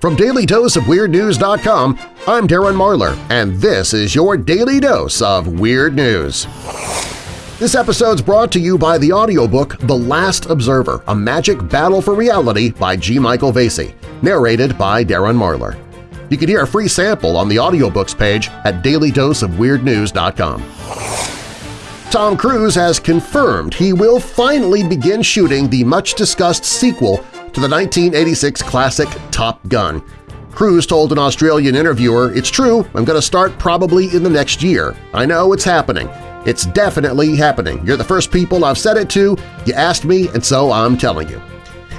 From DailyDoseOfWeirdNews.com, I'm Darren Marlar, and this is your Daily Dose of Weird News. This episode's brought to you by the audiobook The Last Observer, A Magic Battle for Reality by G. Michael Vasey, narrated by Darren Marlar. You can hear a free sample on the audiobooks page at dailydoseofweirdnews.com. Tom Cruise has confirmed he will finally begin shooting the much-discussed sequel to the 1986 classic Top Gun. Cruise told an Australian interviewer, It's true, I'm going to start probably in the next year. I know it's happening. It's definitely happening. You're the first people I've said it to, you asked me, and so I'm telling you.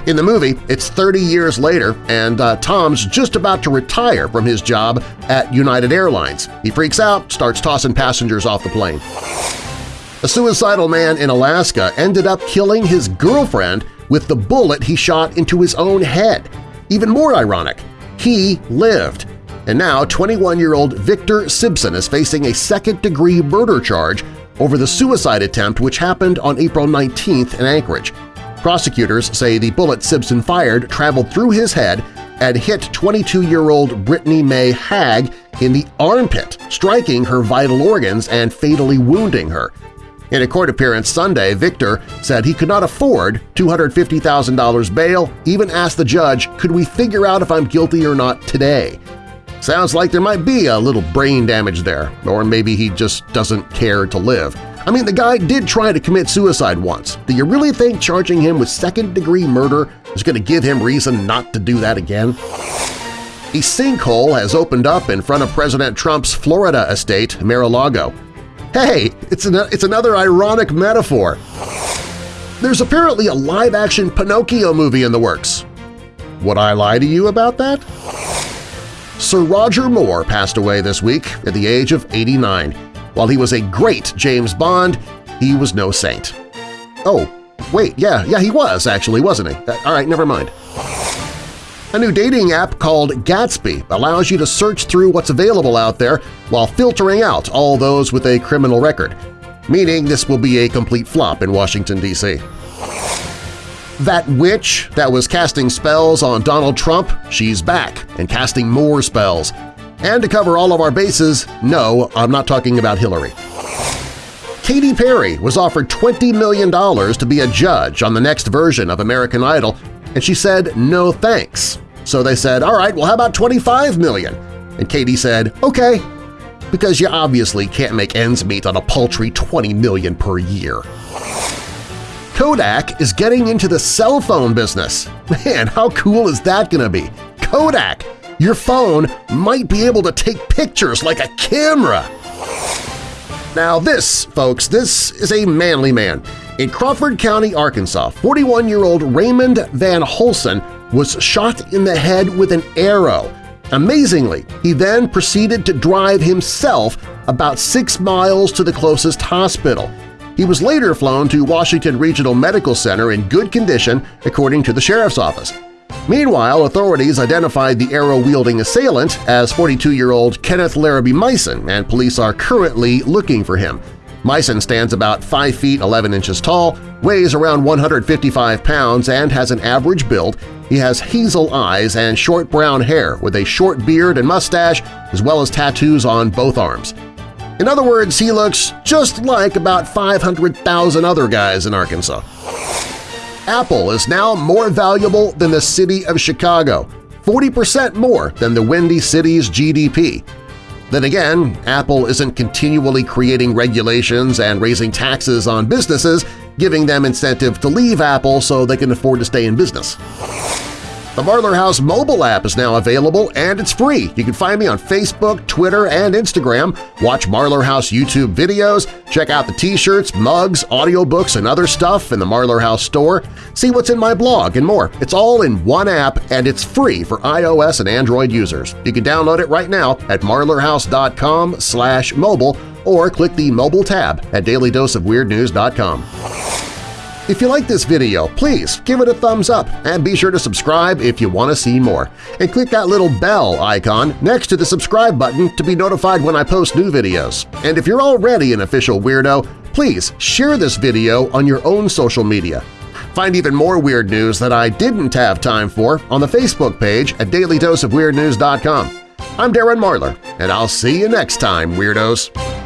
In the movie, it's 30 years later, and uh, Tom's just about to retire from his job at United Airlines. He freaks out, starts tossing passengers off the plane. A suicidal man in Alaska ended up killing his girlfriend with the bullet he shot into his own head. Even more ironic, he lived. And now 21-year-old Victor Simpson is facing a second-degree murder charge over the suicide attempt which happened on April 19th in Anchorage. Prosecutors say the bullet Simpson fired traveled through his head and hit 22-year-old Brittany May Hag in the armpit, striking her vital organs and fatally wounding her. In a court appearance Sunday, Victor said he could not afford $250,000 bail, even asked the judge, could we figure out if I'm guilty or not today? Sounds like there might be a little brain damage there, or maybe he just doesn't care to live. I mean, the guy did try to commit suicide once. Do you really think charging him with second-degree murder is going to give him reason not to do that again? A sinkhole has opened up in front of President Trump's Florida estate, Mar-a-Lago. Hey, it's, an, it's another ironic metaphor. There's apparently a live-action Pinocchio movie in the works. Would I lie to you about that? Sir Roger Moore passed away this week at the age of 89. While he was a great James Bond, he was no saint. Oh, wait, yeah, yeah, he was actually, wasn't he? Uh, all right, never mind. A new dating app called Gatsby allows you to search through what's available out there while filtering out all those with a criminal record, meaning this will be a complete flop in Washington, D.C. That witch that was casting spells on Donald Trump, she's back and casting more spells. And to cover all of our bases, no, I'm not talking about Hillary. Katy Perry was offered $20 million to be a judge on the next version of American Idol and she said no thanks. So they said, all right, well how about 25 million? And Katy said, okay, because you obviously can't make ends meet on a paltry 20 million per year. Kodak is getting into the cell phone business. Man, how cool is that going to be? Kodak! Your phone might be able to take pictures like a camera! Now this, folks, this is a manly man. In Crawford County, Arkansas, 41-year-old Raymond Van Holsen was shot in the head with an arrow. Amazingly, he then proceeded to drive himself about six miles to the closest hospital. He was later flown to Washington Regional Medical Center in good condition, according to the sheriff's office. Meanwhile, authorities identified the arrow-wielding assailant as 42-year-old Kenneth Larrabee Meissen, and police are currently looking for him. Meissen stands about 5 feet 11 inches tall, weighs around 155 pounds, and has an average build. He has hazel eyes and short brown hair with a short beard and mustache as well as tattoos on both arms. In other words, he looks just like about 500,000 other guys in Arkansas. Apple is now more valuable than the city of Chicago, 40% more than the Windy City's GDP. Then again, Apple isn't continually creating regulations and raising taxes on businesses, giving them incentive to leave Apple so they can afford to stay in business. The Marlar House mobile app is now available and it's free. You can find me on Facebook, Twitter, and Instagram. Watch Marlar House YouTube videos, check out the t-shirts, mugs, audiobooks, and other stuff in the Marlar House store. See what's in my blog and more. It's all in one app and it's free for iOS and Android users. You can download it right now at marlarhouse.com slash mobile or click the mobile tab at dailydoseofweirdnews.com. If you like this video, please give it a thumbs up and be sure to subscribe if you want to see more. And click that little bell icon next to the subscribe button to be notified when I post new videos. And if you're already an official weirdo, please share this video on your own social media. Find even more weird news that I didn't have time for on the Facebook page at dailydoseofweirdnews.com. I'm Darren Marlar, and I'll see you next time, Weirdos!